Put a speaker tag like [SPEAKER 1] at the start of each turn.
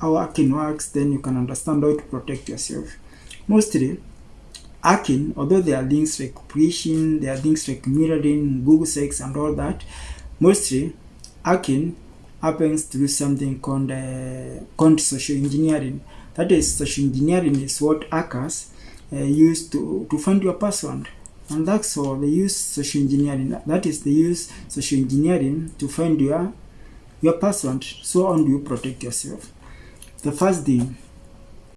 [SPEAKER 1] how hacking works, then you can understand how to protect yourself. Mostly, hacking, although there are things like phishing, there are things like mirroring, Google search and all that, mostly hacking happens through something called, uh, called social engineering. That is, social engineering is what hackers uh, use to, to find your password. And that's all, they use social engineering. That is, they use social engineering to find your, your password. So how do you protect yourself? The first thing,